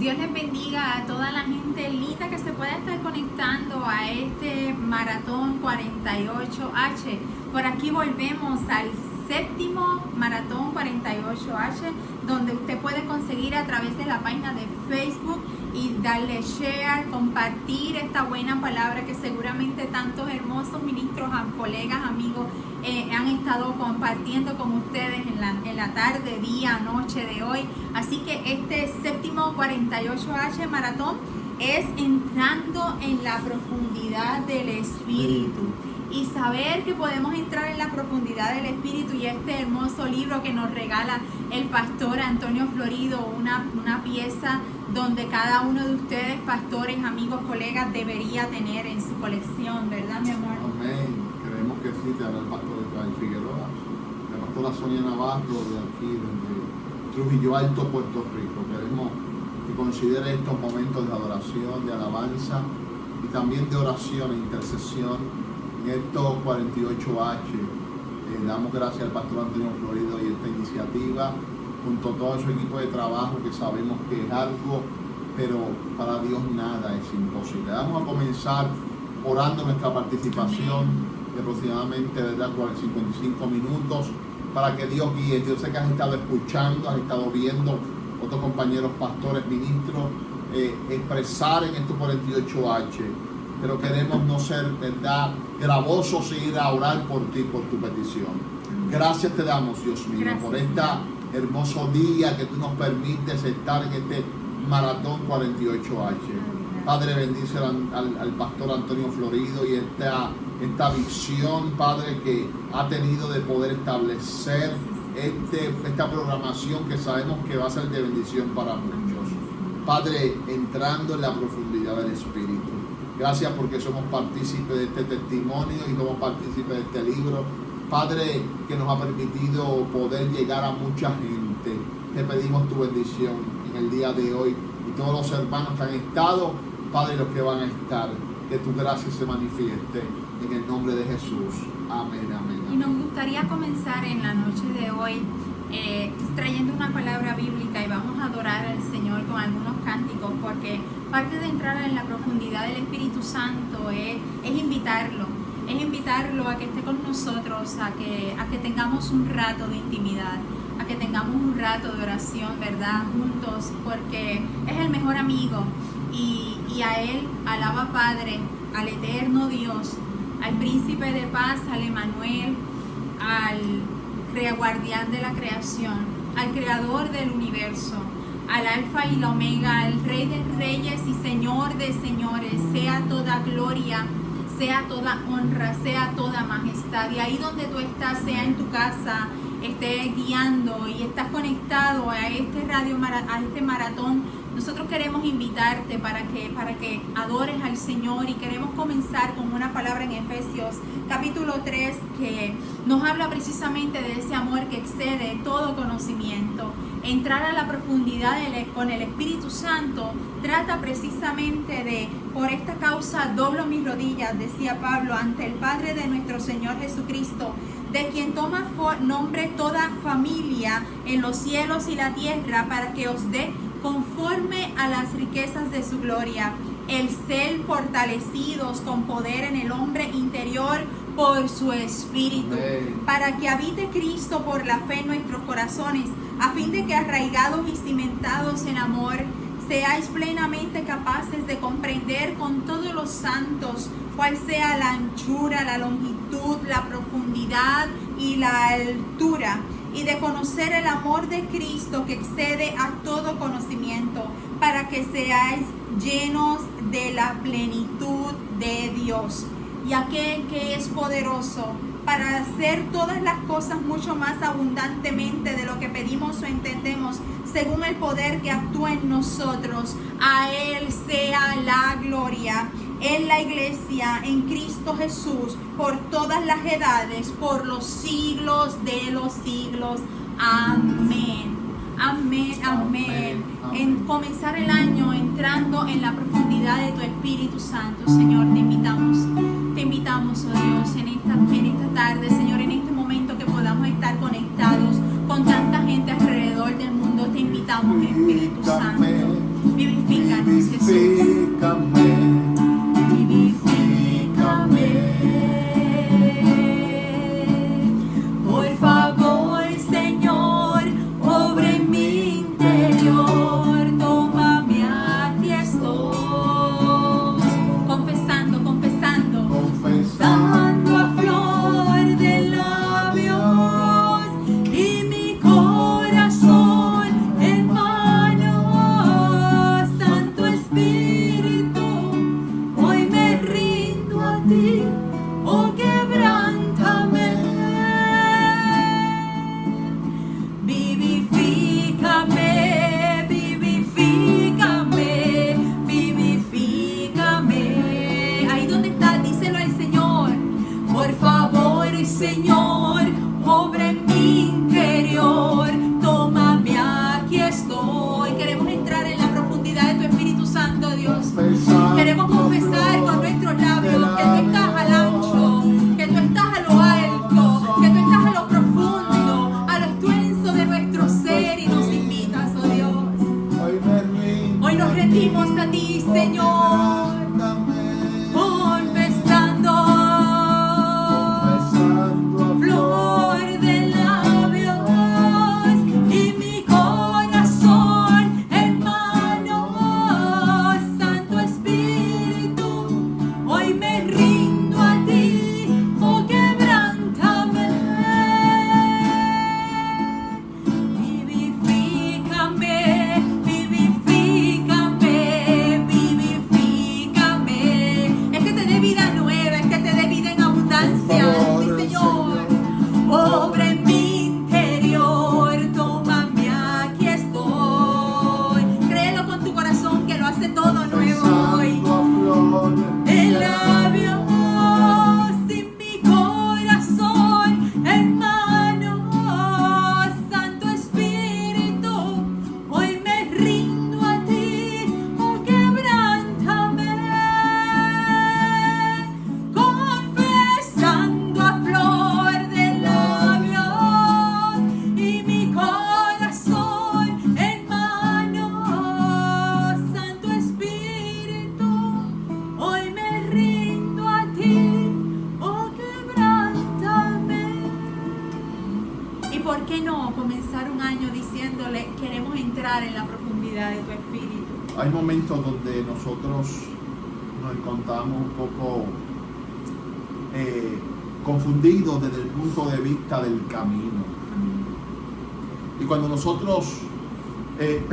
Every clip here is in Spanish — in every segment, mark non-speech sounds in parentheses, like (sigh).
Dios les bendiga a toda la gente linda que se pueda estar conectando a este maratón 48H. Por aquí volvemos al séptimo maratón 48H, donde usted puede conseguir a través de la página de Facebook y darle share, compartir esta buena palabra que seguramente tantos hermosos ministros, colegas, amigos eh, han estado compartiendo con ustedes en la, en la tarde, día, noche de hoy. Así que este séptimo 48H maratón es entrando en la profundidad del Espíritu y saber que podemos entrar en la profundidad del Espíritu y este hermoso libro que nos regala el pastor Antonio Florido, una, una pieza donde cada uno de ustedes, pastores, amigos, colegas, debería tener en su colección, ¿verdad, mi amor? Amén. Creemos que sí, te habla el pastor Israel Figueroa, la pastora Sonia Navarro de aquí, de Trujillo Alto, Puerto Rico. Queremos que considere estos momentos de adoración, de alabanza y también de oración e intercesión en estos 48H. Eh, damos gracias al pastor Antonio Florido y esta iniciativa, junto a todo su equipo de trabajo que sabemos que es algo, pero para Dios nada es imposible. Vamos a comenzar orando nuestra participación de aproximadamente de 55 minutos para que Dios guíe. Yo sé que has estado escuchando, has estado viendo otros compañeros pastores, ministros, eh, expresar en estos 48H pero queremos no ser, ¿verdad?, gravosos e ir a orar por ti, por tu petición. Gracias te damos, Dios mío, por este hermoso día que tú nos permites estar en este maratón 48H. Padre, bendice al, pastor Antonio Florido y esta, esta visión, Padre, que ha tenido de poder establecer este, esta programación que sabemos que va a ser de bendición para muchos. Padre, entrando en la profundidad del Espíritu. Gracias porque somos partícipes de este testimonio y somos partícipes de este libro. Padre, que nos ha permitido poder llegar a mucha gente. Te pedimos tu bendición en el día de hoy y todos los hermanos que han estado, Padre, los que van a estar. Que tu gracia se manifieste en el nombre de Jesús. Amén, amén. Y nos gustaría comenzar en la noche de hoy eh, trayendo una palabra bíblica y vamos a adorar al Señor con algunos cánticos porque parte de entrar en la profundidad del Espíritu Santo es, invitarlo, es invitarlo a que esté con nosotros, a que, a que tengamos un rato de intimidad, a que tengamos un rato de oración, ¿verdad? Juntos, porque es el mejor amigo y, y a Él alaba Padre, al eterno Dios, al príncipe de paz, al Emanuel, al guardián de la creación, al creador del universo, al alfa y la omega, al rey de reyes y señor de señores, sea toda gloria, sea toda honra, sea toda majestad. Y ahí donde tú estás, sea en tu casa, estés guiando y estás conectado a este radio, a este maratón nosotros queremos invitarte para que, para que adores al Señor y queremos comenzar con una palabra en Efesios capítulo 3 que nos habla precisamente de ese amor que excede todo conocimiento. Entrar a la profundidad con el Espíritu Santo trata precisamente de, por esta causa doblo mis rodillas, decía Pablo, ante el Padre de nuestro Señor Jesucristo, de quien toma nombre toda familia en los cielos y la tierra para que os dé conforme a las riquezas de su gloria, el ser fortalecidos con poder en el hombre interior por su espíritu, para que habite Cristo por la fe en nuestros corazones, a fin de que arraigados y cimentados en amor, seáis plenamente capaces de comprender con todos los santos cuál sea la anchura, la longitud, la profundidad y la altura y de conocer el amor de Cristo que excede a todo conocimiento, para que seáis llenos de la plenitud de Dios. Y aquel que es poderoso para hacer todas las cosas mucho más abundantemente de lo que pedimos o entendemos, según el poder que actúa en nosotros, a Él sea la gloria en la iglesia, en Cristo Jesús, por todas las edades, por los siglos de los siglos. Amén. Amén, amén. En comenzar el año entrando en la profundidad de tu Espíritu Santo, Señor, te invitamos. Te invitamos, oh Dios, en esta, en esta tarde, Señor, en este momento que podamos estar conectados con tanta gente alrededor del mundo. Te invitamos, Espíritu Santo Vivifícanos, Jesús.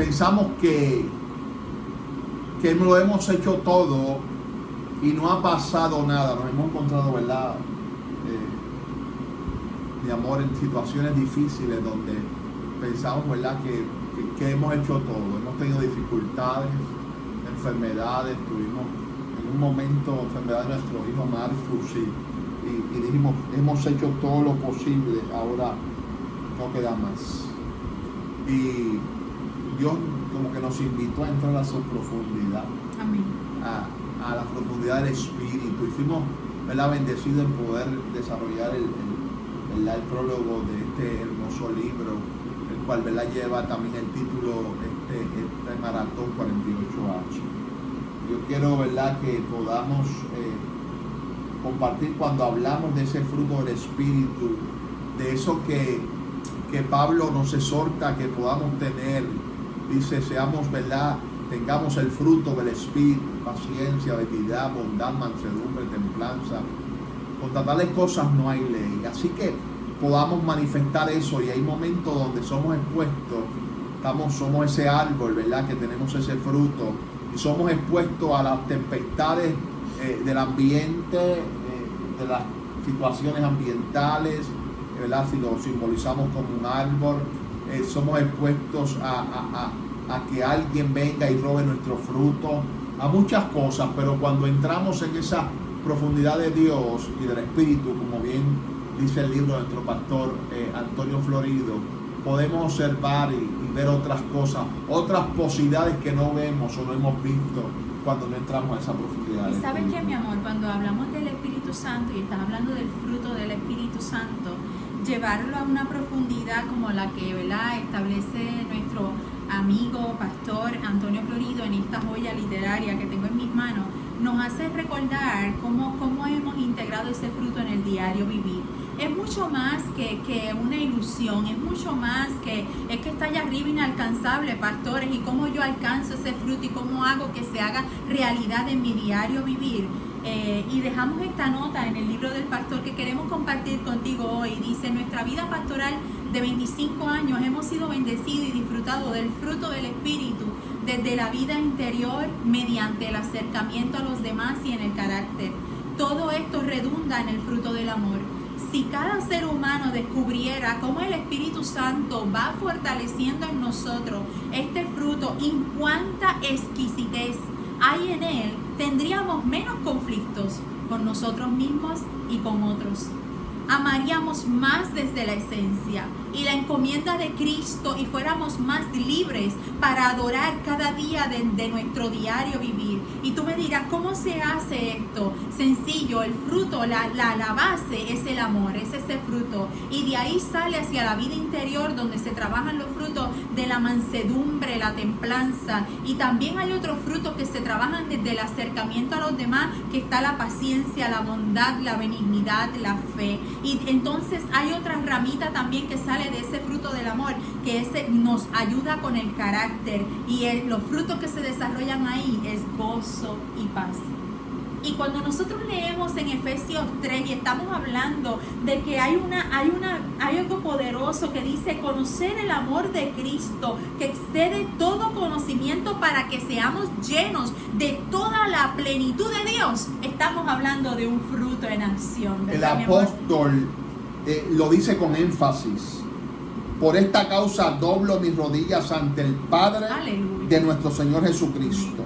Pensamos que, que lo hemos hecho todo y no ha pasado nada, nos hemos encontrado, ¿verdad? Eh, amor, en situaciones difíciles donde pensamos, ¿verdad? Que, que- hemos hecho todo, hemos tenido dificultades, enfermedades, tuvimos en un momento enfermedad de nuestro hijo Marcus y, y- y dijimos, hemos hecho todo lo posible, ahora no queda más. Y Dios como que nos invitó a entrar a su profundidad Amén. a, a la profundidad del espíritu. Y fuimos ¿verdad? bendecidos en poder desarrollar el, el- ¿verdad? el prólogo de este hermoso libro, el cual ¿verdad? lleva también el título este, este Maratón 48H. Yo quiero ¿verdad? que podamos eh, compartir cuando hablamos de ese fruto del espíritu, de eso que, que Pablo nos exhorta que podamos tener. Dice, seamos, ¿verdad? Tengamos el fruto del espíritu, paciencia, benignidad, bondad, mansedumbre, templanza. Contra tales cosas no hay ley. Así que podamos manifestar eso y hay momentos donde somos expuestos, estamos, somos ese árbol, ¿verdad? Que tenemos ese fruto y somos expuestos a las tempestades eh, del ambiente, eh, de las situaciones ambientales, ¿verdad? Si lo simbolizamos como un árbol, eh, somos expuestos a, a- a- a que alguien venga y robe nuestro fruto, a muchas cosas, pero cuando entramos en esa profundidad de Dios y del Espíritu, como bien dice el libro de nuestro pastor eh, Antonio Florido, podemos observar y, y ver otras cosas, otras posibilidades que no vemos o no hemos visto cuando no entramos a esa profundidad. Y sabes que mi amor, cuando hablamos del Espíritu Santo y estás hablando del fruto del Espíritu Santo, llevarlo a una profundidad como la que ¿verdad? establece nuestro amigo, pastor Antonio Florido, en esta joya literaria que tengo en mis manos, nos hace recordar cómo, cómo hemos integrado ese fruto en el diario vivir. Es mucho más que, que, una ilusión, es mucho más que es que está allá arriba inalcanzable, pastores, y cómo yo alcanzo ese fruto y cómo hago que se haga realidad en mi diario vivir. Eh, y dejamos esta nota en el libro del pastor que queremos compartir contigo hoy. Dice, nuestra vida pastoral de 25 años hemos sido bendecidos y disfrutados del fruto del Espíritu desde la vida interior mediante el acercamiento a los demás y en el carácter. Todo esto redunda en el fruto del amor. Si cada ser humano descubriera cómo el Espíritu Santo va fortaleciendo en nosotros este fruto y cuánta exquisitez hay en él, tendríamos menos conflictos con nosotros mismos y con otros amaríamos más desde la esencia y la encomienda de Cristo y fuéramos más libres para adorar cada día de, nuestro diario vivir. Y tú me dirás, ¿cómo se hace esto? Sencillo, el fruto, la, la, la base es el amor, es ese fruto. Y de ahí sale hacia la vida interior donde se trabajan los frutos de la mansedumbre, la templanza. Y también hay otros frutos que se trabajan desde el acercamiento a los demás, que está la paciencia, la bondad, la benignidad, la fe. Y entonces hay otra ramita también que sale de ese fruto del amor, que ese nos ayuda con el carácter. Y los frutos que se desarrollan ahí es gozo y paz. Y cuando nosotros leemos en Efesios 3 y estamos hablando de que hay una hay una hay algo poderoso que dice conocer el amor de Cristo que excede todo conocimiento para que seamos llenos de toda la plenitud de Dios, estamos hablando de un fruto en acción. El apóstol eh, lo dice con énfasis. Por esta causa doblo mis rodillas ante el Padre de nuestro Señor Jesucristo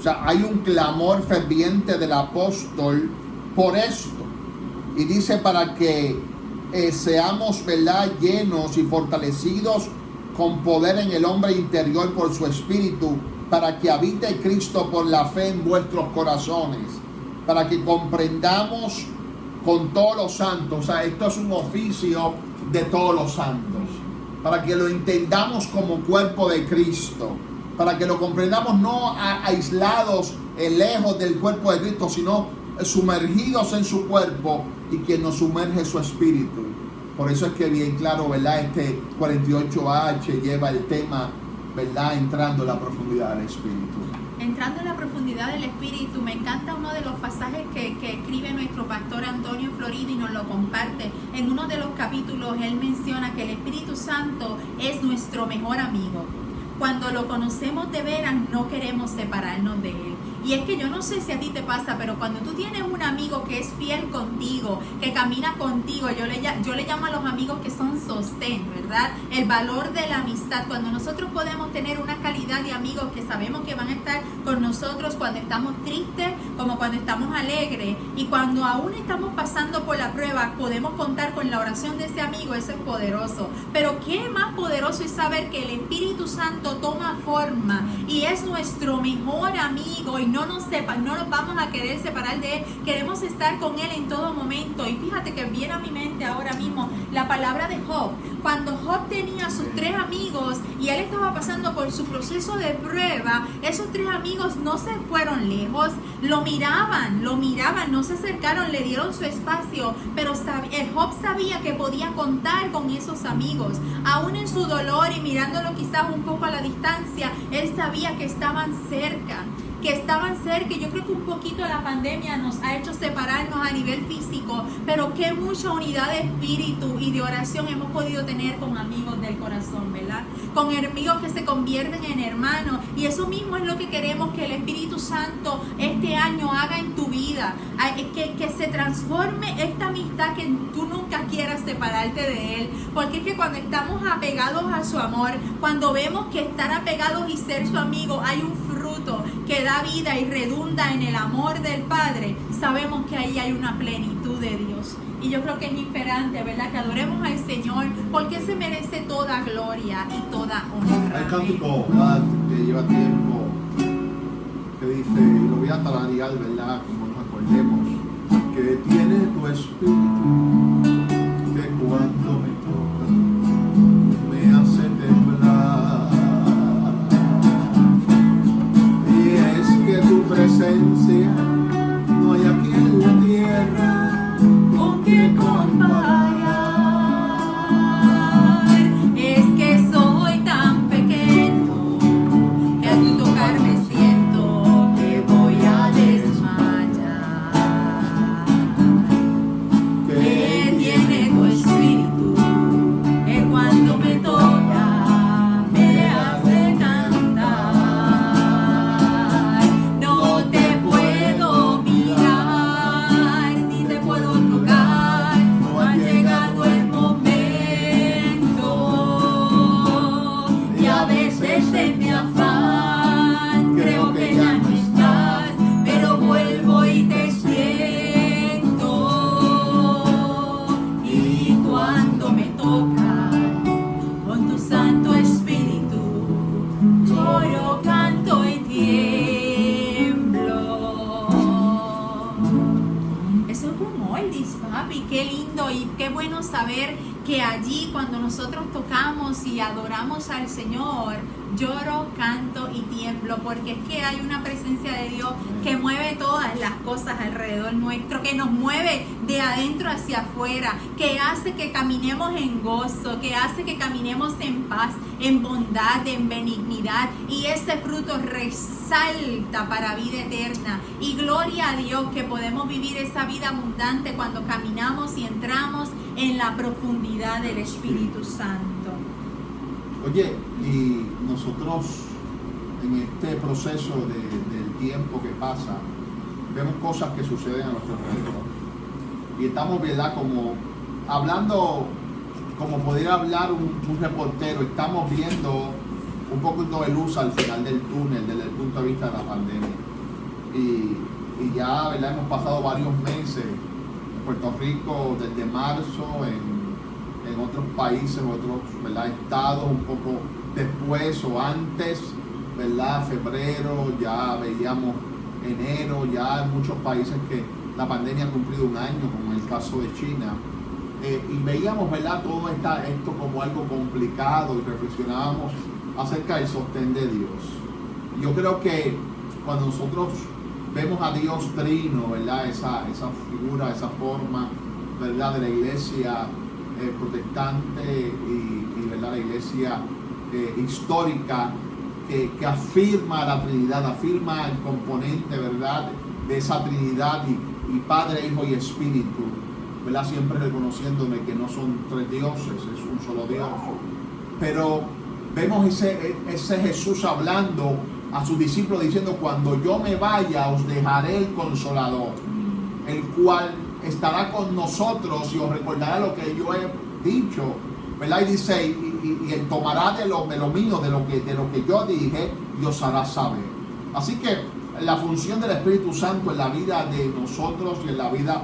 o sea, hay un clamor ferviente del apóstol por esto. Y dice para que eh, seamos, ¿verdad?, llenos y fortalecidos con poder en el hombre interior por su espíritu, para que habite Cristo por la fe en vuestros corazones, para que comprendamos con todos los santos, o sea, esto es un oficio de todos los santos, para que lo entendamos como cuerpo de Cristo para que lo comprendamos no aislados, eh, lejos del cuerpo de Cristo, sino sumergidos en su cuerpo y que nos sumerge su espíritu. Por eso es que bien claro, ¿verdad? Este 48H lleva el tema, ¿verdad? Entrando en la profundidad del espíritu. Entrando en la profundidad del espíritu, me encanta uno de los pasajes que, que escribe nuestro pastor Antonio Florido y nos lo comparte. En uno de los capítulos él menciona que el Espíritu Santo es nuestro mejor amigo cuando lo conocemos de veras, no queremos separarnos de Él. Y es que yo no sé si a ti te pasa, pero cuando tú tienes un amigo que es fiel contigo, que camina contigo, yo le, yo le llamo a los amigos que son sostén, ¿verdad? El valor de la amistad. Cuando nosotros podemos tener una calidad de amigos que sabemos que van a estar con nosotros cuando estamos tristes, como cuando estamos alegres, y cuando aún estamos pasando por la prueba, podemos contar con la oración de ese amigo, eso es poderoso. Pero qué más poderoso es saber que el Espíritu Santo toma forma y es nuestro mejor amigo no nos sepa, no nos vamos a querer separar de Él. Queremos estar con Él en todo momento. Y fíjate que viene a mi mente ahora mismo la palabra de Job. Cuando Job tenía sus tres amigos y él estaba pasando por su proceso de prueba, esos tres amigos no se fueron lejos, lo miraban, lo miraban, no se acercaron, le dieron su espacio, pero el Job sabía que podía contar con esos amigos. Aún en su dolor y mirándolo quizás un poco a la distancia, él sabía que estaban cerca que estaban cerca. Yo creo que un poquito la pandemia nos ha hecho separarnos a nivel físico, pero qué mucha unidad de espíritu y de oración hemos podido tener con amigos del corazón, ¿verdad? Con amigos que se convierten en hermanos. Y eso mismo es lo que queremos que el Espíritu Santo este año haga en tu vida. Que, que se transforme esta amistad que tú nunca quieras separarte de Él. Porque es que cuando estamos apegados a su amor, cuando vemos que estar apegados y ser su amigo, hay un fruto que da vida y redunda en el amor del Padre, sabemos que ahí hay una plenitud de Dios. Y yo creo que es imperante, ¿verdad? Que adoremos al Señor porque se merece toda gloria y toda honra. Hay cántico que lleva tiempo que dice, lo voy a talarear, ¿verdad? Como nos acordemos, que tiene tu espíritu, que cuando me same porque es que hay una presencia de Dios que mueve todas las cosas alrededor nuestro, que nos mueve de adentro hacia afuera, que hace que caminemos en gozo, que hace que caminemos en paz, en bondad, en benignidad, y ese fruto resalta para vida eterna. Y gloria a Dios que podemos vivir esa vida abundante cuando caminamos y entramos en la profundidad del Espíritu Santo. Oye, y nosotros en este proceso del tiempo que pasa, vemos cosas que suceden a nuestro alrededor. Y estamos, ¿verdad? Como hablando, como podría hablar un, reportero, estamos viendo un poquito de luz al final del túnel desde el punto de vista de la pandemia. Y, ya, ¿verdad? Hemos pasado varios meses en Puerto Rico desde marzo, en en otros países, en otros ¿verdad? estados, un poco después o antes, ¿verdad? Febrero, ya veíamos enero, ya en muchos países que la pandemia ha cumplido un año, como en el caso de China. Eh, y veíamos, ¿verdad? Todo esta, esto como algo complicado y reflexionábamos acerca del sostén de Dios. Yo creo que cuando nosotros vemos a Dios trino, ¿verdad? Esa, esa figura, esa forma, ¿verdad? De la iglesia eh, protestante y, ¿verdad? la iglesia eh, histórica que, afirma la Trinidad, afirma el componente ¿verdad? de esa Trinidad y, Padre, Hijo y Espíritu, ¿verdad? siempre reconociéndome que no son tres dioses, es un solo Dios. Pero vemos ese, ese Jesús hablando a sus discípulos diciendo, cuando yo me vaya os dejaré el consolador, el cual estará con nosotros y os recordará lo que yo he dicho, ¿verdad? Y dice, y, él tomará de lo, de lo mío, de lo, que, de lo que yo dije, y os hará saber. Así que la función del Espíritu Santo en la vida de nosotros y en la vida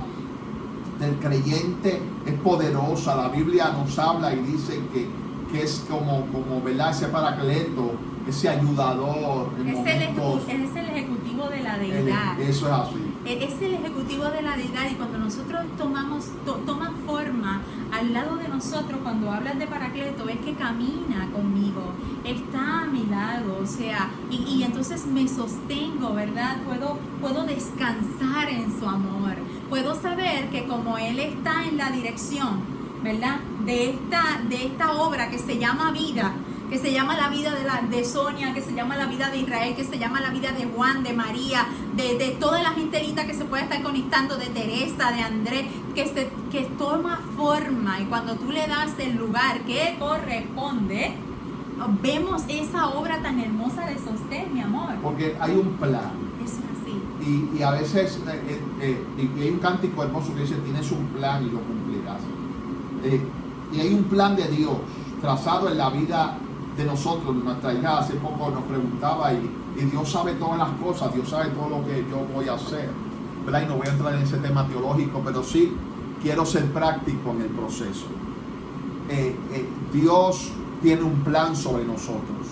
del creyente es poderosa. La Biblia nos habla y dice que, que es como, como, ¿verdad? Ese paracleto ese ayudador. es, el ejecutivo de la deidad. eso es así. Es el ejecutivo de la deidad y cuando nosotros tomamos, toma forma al lado de nosotros, cuando hablas de Paracleto, es que camina conmigo, está a mi lado, o sea, y, y entonces me sostengo, ¿verdad? Puedo, puedo descansar en su amor, puedo saber que como Él está en la dirección, ¿verdad? De esta, de esta obra que se llama vida, que se llama la vida de, la, de Sonia, que se llama la vida de Israel, que se llama la vida de Juan, de María, de, toda la gente linda que se puede estar conectando, de Teresa, de Andrés, que, se, que toma forma y cuando tú le das el lugar que corresponde, vemos esa obra tan hermosa de sostén, mi amor. Porque hay un plan. Es así. Y, a veces eh, eh, eh, hay un cántico hermoso que dice, tienes un plan y lo cumplirás. y hay un plan de Dios trazado en la vida de nosotros, nuestra hija hace poco nos preguntaba y, Dios sabe todas las cosas, Dios sabe todo lo que yo voy a hacer. ¿verdad? Y no voy a entrar en ese tema teológico, pero sí quiero ser práctico en el proceso. Eh, eh, Dios tiene un plan sobre nosotros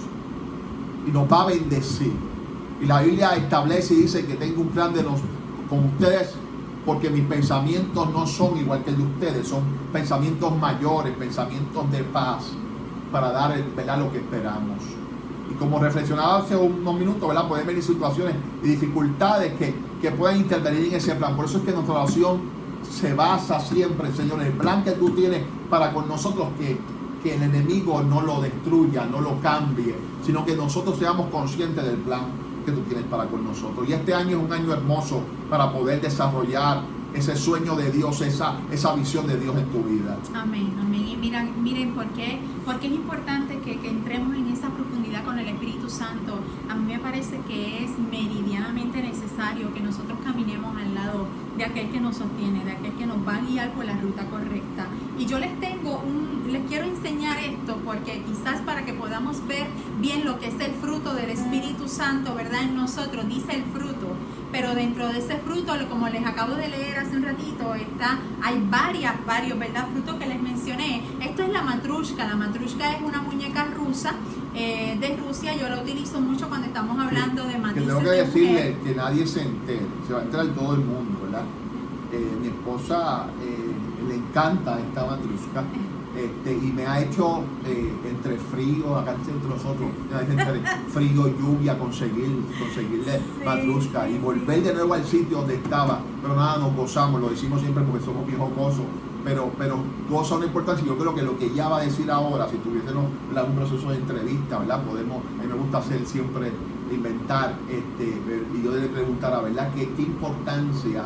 y nos va a bendecir. Y la Biblia establece y dice que tengo un plan de los, con ustedes porque mis pensamientos no son igual que el de ustedes, son pensamientos mayores, pensamientos de paz para dar el, lo que esperamos. Y como reflexionaba hace unos minutos, ¿verdad? pueden venir situaciones y dificultades que, que pueden intervenir en ese plan. Por eso es que nuestra oración se basa siempre, Señor, el plan que tú tienes para con nosotros, que, que el enemigo no lo destruya, no lo cambie, sino que nosotros seamos conscientes del plan que tú tienes para con nosotros. Y este año es un año hermoso para poder desarrollar ese sueño de Dios, esa, esa visión de Dios en tu vida. Amén, amén. Y miren, miren ¿por qué? Porque es importante que, que, entremos en esa profundidad con el Espíritu Santo. A mí me parece que es meridianamente necesario que nosotros caminemos al lado de aquel que nos sostiene, de aquel que nos va a guiar por la ruta correcta. Y yo les tengo les quiero enseñar esto porque quizás para que podamos ver bien lo que es el fruto del Espíritu Santo, ¿verdad? En nosotros, dice el fruto pero dentro de ese fruto, como les acabo de leer hace un ratito, está, hay varias, varios, ¿verdad? Frutos que les mencioné. Esto es la matrushka. La matrushka es una muñeca rusa eh, de Rusia. Yo la utilizo mucho cuando estamos hablando de matices. Que tengo que decirle que nadie se entere, se va a enterar todo el mundo, ¿verdad? Eh, mi esposa eh, le encanta esta matrusca. Este, y me ha hecho eh, entre frío, acá entre nosotros, entre frío, lluvia, conseguir, conseguirle Sí, matrusca y volver de nuevo al sitio donde estaba. Pero nada, nos gozamos, lo decimos siempre porque somos viejos gozos. Pero, pero gozo no importa si yo creo que lo que ella va a decir ahora, si tuviésemos un proceso de entrevista, ¿verdad? Podemos, a mí me gusta hacer siempre, inventar, este, y yo le preguntara, ¿verdad? ¿Qué, qué importancia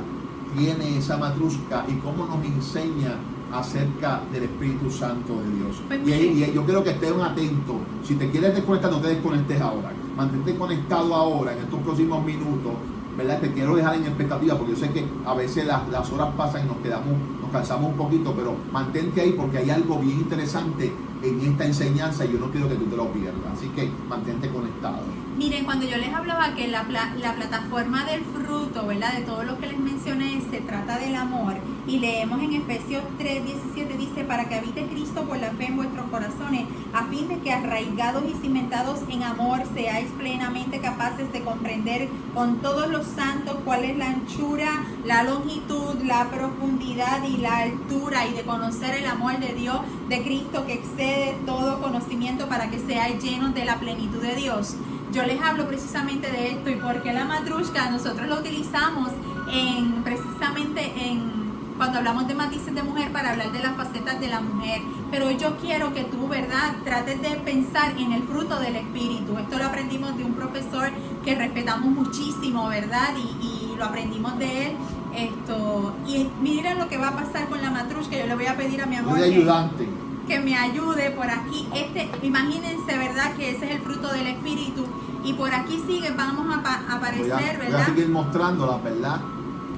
tiene esa matrusca y cómo nos enseña acerca del Espíritu Santo de Dios. Pues y, ahí- mire. y yo quiero que estén atentos. Si te quieres desconectar, no te desconectes ahora. Mantente conectado ahora, en estos próximos minutos. ¿Verdad? Te quiero dejar en expectativa porque yo sé que a veces las, las horas pasan y nos quedamos, nos cansamos un poquito, pero mantente ahí porque hay algo bien interesante en esta enseñanza y yo no quiero que tú te lo pierdas. Así que mantente conectado. Miren, cuando yo les hablaba que la, la plataforma del fruto, ¿verdad? De todo lo que les mencioné, se trata del amor. Y leemos en Efesios 3, 17, dice, para que habite Cristo por la fe en vuestros corazones, a fin de que arraigados y cimentados en amor seáis plenamente capaces de comprender con todos los santos cuál es la anchura, la longitud, la profundidad y la altura, y de conocer el amor de Dios, de Cristo, que excede todo conocimiento para que seáis llenos de la plenitud de Dios. Yo les hablo precisamente de esto y porque la matrushka nosotros lo utilizamos en precisamente en cuando hablamos de matices de mujer para hablar de las facetas de la mujer. Pero yo quiero que tú, ¿verdad?, trates de pensar en el fruto del espíritu. Esto lo aprendimos de un profesor que respetamos muchísimo, ¿verdad? Y, y lo aprendimos de él. Esto, y mira lo que va a pasar con la matrushka. Yo le voy a pedir a mi amor de ayudante. que me ayude por aquí. Este, imagínense, ¿verdad? Que ese es el fruto del Espíritu. Y por aquí sigue, vamos a pa- Voy a, aparecer, voy a ¿verdad? seguir mostrándola, ¿verdad?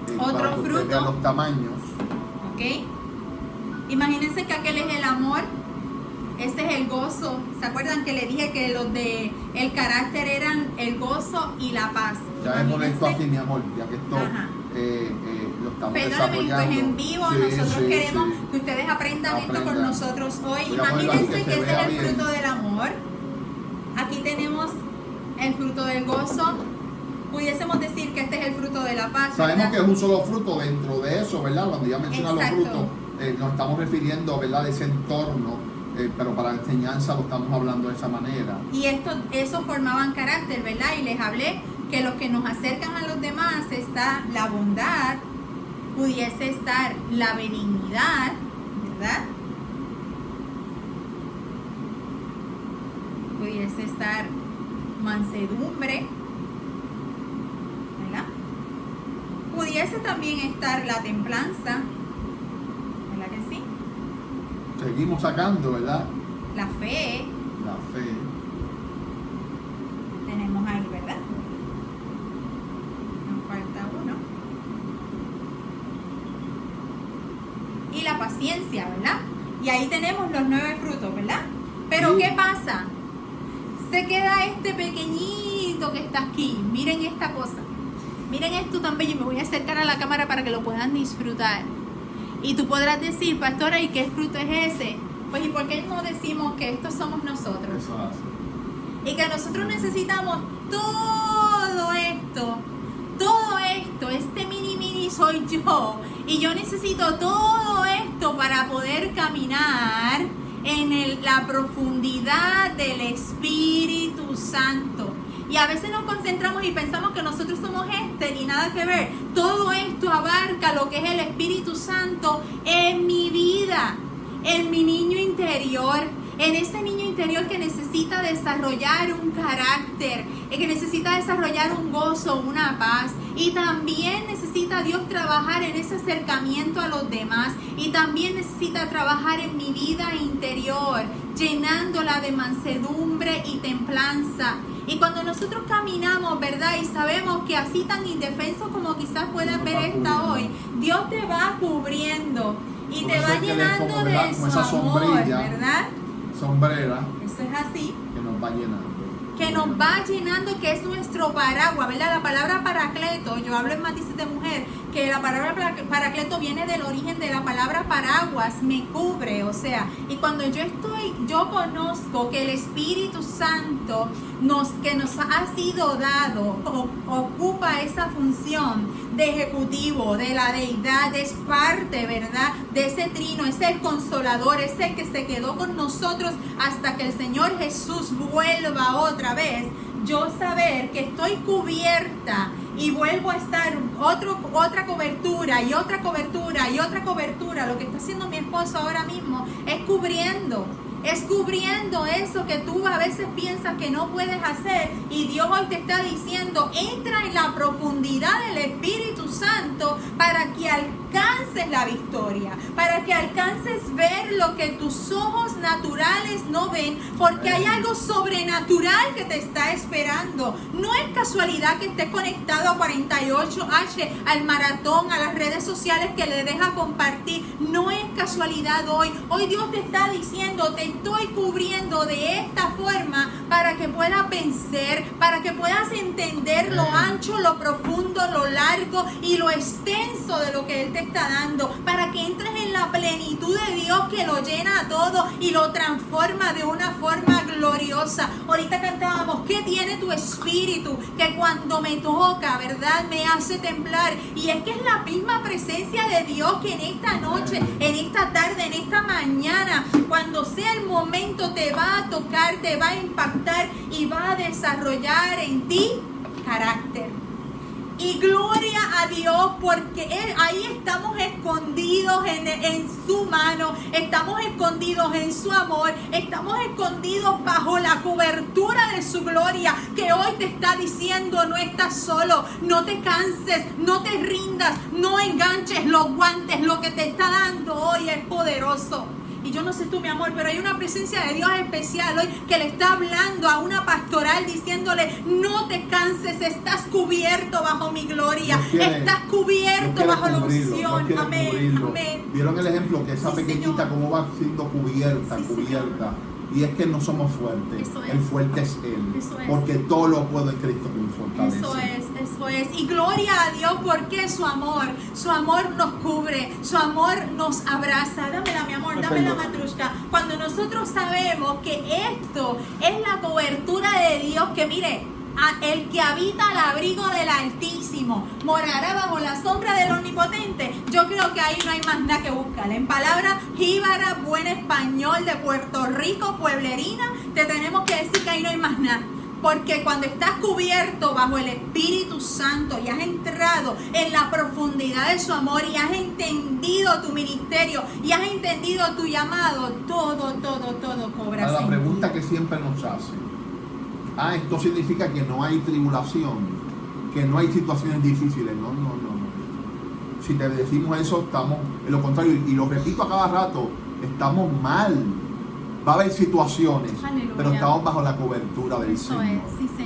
Eh, Otro para que fruto. vea los tamaños. ¿Ok? Imagínense que aquel es el amor. Este es el gozo. ¿Se acuerdan que le dije que los de el carácter eran el gozo y la paz? Ya vemos esto Imagínense- aquí, mi amor, ya que esto eh, eh, estamos Perdóname, esto es en vivo. Sí, Nosotros sí, queremos sí. que ustedes aprendan esto con Aprendan. nosotros hoy. Voy aquí Imagínense que ese es el bien. fruto del amor. Aquí tenemos el fruto del gozo. Pudiésemos decir que este es el fruto de la paz. Sabemos ¿verdad? que es un solo fruto dentro de eso, ¿verdad? Cuando ya menciona los frutos, eh, nos estamos refiriendo, ¿verdad? De ese entorno, eh, pero para la enseñanza lo estamos hablando de esa manera. Y esto, eso formaban carácter, ¿verdad? Y les hablé que los que nos acercan a los demás está la bondad, pudiese estar la benignidad, ¿verdad? Pudiese estar mansedumbre, ¿verdad? Pudiese también estar la templanza, ¿verdad que sí? Seguimos sacando, ¿verdad? La fe, La fe. tenemos ahí, ¿verdad? Nos falta uno. Y la paciencia, ¿verdad? Y ahí tenemos los nueve frutos, ¿verdad? Pero Sí. ¿qué pasa? Se queda este pequeñito que está aquí. Miren esta cosa. Miren esto tan bello. Me voy a acercar a la cámara para que lo puedan disfrutar. Y tú podrás decir, pastora, ¿y qué fruto es ese? Pues, ¿y por qué no decimos que estos somos nosotros? Eso hace. y que nosotros necesitamos todo esto, todo esto, este mini mini soy yo, y yo necesito todo para poder caminar en la profundidad del Espíritu Santo. Y a veces nos concentramos y pensamos que nosotros somos este y nada que ver. Todo esto abarca lo que es el Espíritu Santo en mi vida, en mi niño interior, en ese niño interior que necesita desarrollar un carácter, eh, que necesita desarrollar un gozo, una paz. Y también necesita Dios trabajar en ese acercamiento a los demás. Y también necesita trabajar en mi vida interior, llenándola de mansedumbre y templanza. Y cuando nosotros caminamos, ¿verdad? Y sabemos que así tan indefenso como quizás puedas ver esta hoy, Dios te va cubriendo y Por te va llenando de Como su esa amor. ¿verdad? Sombrera Eso es así. que nos va llenando. Que nos va llenando, que es nuestro paraguas, ¿verdad? La palabra paracleto, yo hablo en matices de mujer, que la palabra paracleto viene del origen de la palabra paraguas, me cubre, o sea, y cuando yo estoy, yo conozco que el Espíritu Santo nos, que nos ha sido dado, ocupa esa función de ejecutivo, de la deidad, es parte, ¿verdad? De ese trino, es el consolador, es el que se quedó con nosotros hasta que el Señor Jesús vuelva otra vez. Yo saber que estoy cubierta y vuelvo a estar otra cobertura y otra cobertura y otra cobertura. Lo que está haciendo mi esposo ahora mismo es cubriendo es cubriendo eso que tú a veces piensas que no puedes hacer y Dios hoy te está diciendo, entra en la profundidad del Espíritu Santo para que alcances la victoria, para que alcances ver lo que tus ojos naturales no ven, porque hay algo sobrenatural que te está esperando. No es casualidad que estés conectado a 48H, al maratón, a las redes sociales que le deja compartir. No es casualidad hoy. Hoy Dios te está diciendo, te estoy cubriendo de esta forma para que puedas vencer, para que puedas entender lo ancho, lo profundo, lo largo y lo extenso de lo que Él te está dando, para que entres en la plenitud de Dios que lo llena todo y lo transforma de una forma gloriosa. Ahorita cantábamos, ¿qué tiene tu espíritu? Que cuando me toca, ¿verdad? Me hace temblar. Y es que es la misma presencia de Dios que en esta noche, en esta tarde, en esta mañana, cuando sea el momento te va a tocar, te va a impactar y va a desarrollar en ti carácter. Y gloria a Dios porque él, ahí estamos escondidos en, en, su mano, estamos escondidos en su amor, estamos escondidos bajo la cobertura de su gloria que hoy te está diciendo no estás solo, no te canses, no te rindas, no enganches los guantes, lo que te está dando hoy es poderoso. Y yo no sé tú, mi amor, pero hay una presencia de Dios especial hoy que le está hablando a una pastoral diciéndole, no te canses, estás cubierto bajo mi gloria, estás cubierto bajo la unción. Amén, amén. ¿Vieron el ejemplo que esa pequeñita cómo va siendo cubierta, cubierta? Y es que no somos fuertes. El fuerte es Él. Porque todo lo puedo en Cristo que me fortalece. Eso es, eso es. Y gloria a Dios porque su amor, su amor nos cubre, su amor nos abraza. Dámela, mi amor, dámela, matrushka. Cuando nosotros sabemos que esto es la cobertura de Dios, que mire, el que habita al abrigo del Altísimo morará bajo la sombra del Omnipotente. Yo creo que ahí no hay más nada que buscar. En palabra jíbara, buen español de Puerto Rico, pueblerina, te tenemos que decir que ahí no hay más nada. Porque cuando estás cubierto bajo el Espíritu Santo y has entrado en la profundidad de su amor y has entendido tu ministerio y has entendido tu llamado, todo, todo, todo cobra. La pregunta que siempre nos hace ah, esto significa que no hay tribulación, que no hay situaciones difíciles. No, no, no. Si te decimos eso, estamos en lo contrario, y lo repito a cada rato, estamos mal. Va a haber situaciones, pero estamos bajo la cobertura del Señor.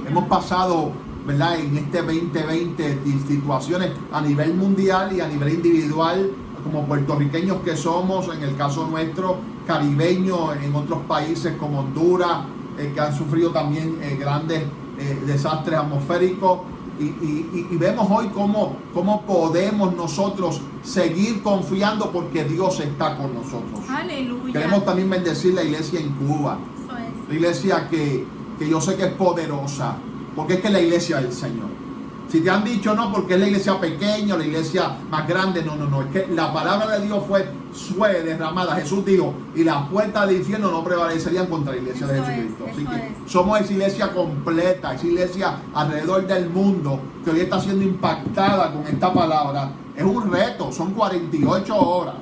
Hemos pasado, ¿verdad? En este 2020 situaciones a nivel mundial y a nivel individual, como puertorriqueños que somos, en el caso nuestro, caribeños en otros países como Honduras, eh, que han sufrido también eh, grandes eh, desastres atmosféricos. Y, vemos hoy cómo, cómo podemos nosotros seguir confiando porque Dios está con nosotros. Aleluya. Queremos también bendecir la iglesia en Cuba. La iglesia que, que yo sé que es poderosa, porque es que la iglesia del Señor. Si te han dicho no, porque es la iglesia pequeña, la iglesia más grande, no, no, no. Es que la palabra de Dios fue, fue derramada. Jesús dijo, y las puertas del infierno no prevalecerían contra la iglesia de Jesucristo. Así que somos esa iglesia completa, esa iglesia alrededor del mundo que hoy está siendo impactada con esta palabra. Es un reto, son 48 horas.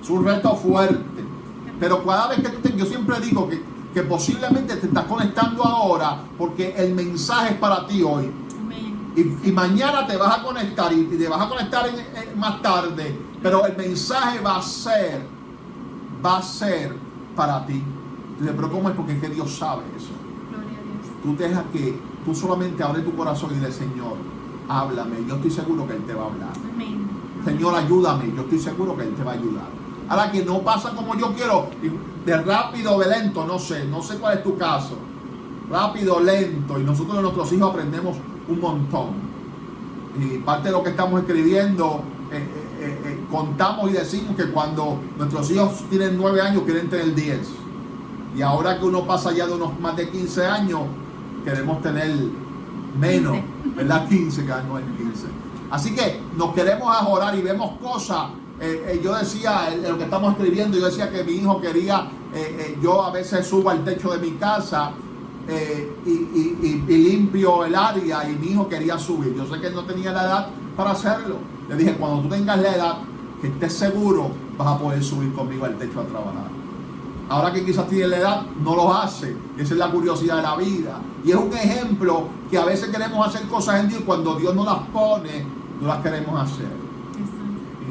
Es un reto fuerte. Pero cada vez que tú te, yo siempre digo que, que posiblemente te estás conectando ahora porque el mensaje es para ti hoy y, mañana te vas a conectar y, te vas a conectar más tarde. Pero el mensaje va a ser, va a ser para ti. pero ¿cómo es? Porque es que Dios sabe eso. Tú dejas que tú solamente abre tu corazón y dile, Señor, háblame. Yo estoy seguro que Él te va a hablar. Señor, ayúdame. Yo estoy seguro que Él te va a ayudar. Ahora que no pasa como yo quiero, de rápido o de lento, no sé, no sé cuál es tu caso. rápido, lento, y nosotros de nuestros hijos aprendemos un montón. Y parte de lo que estamos escribiendo, eh, eh, eh, contamos y decimos que cuando nuestros hijos tienen 9 años quieren tener 10. Y ahora que uno pasa ya de unos más de 15 años, queremos tener menos, 15. ¿verdad? 15, que no es 15. Así que nos queremos ajorar y vemos cosas. Yo decía, lo que estamos escribiendo, yo decía que mi hijo quería, yo a veces subo al techo de mi casa eh, y, y- y- y limpio el área y mi hijo quería subir. Yo sé que no tenía la edad para hacerlo. Le dije, cuando tú tengas la edad, que estés seguro, vas a poder subir conmigo al techo a trabajar. Ahora que quizás tiene la edad, no lo hace. Esa es la curiosidad de la vida. Y es un ejemplo que a veces queremos hacer cosas en Dios y cuando Dios no las pone, no las queremos hacer.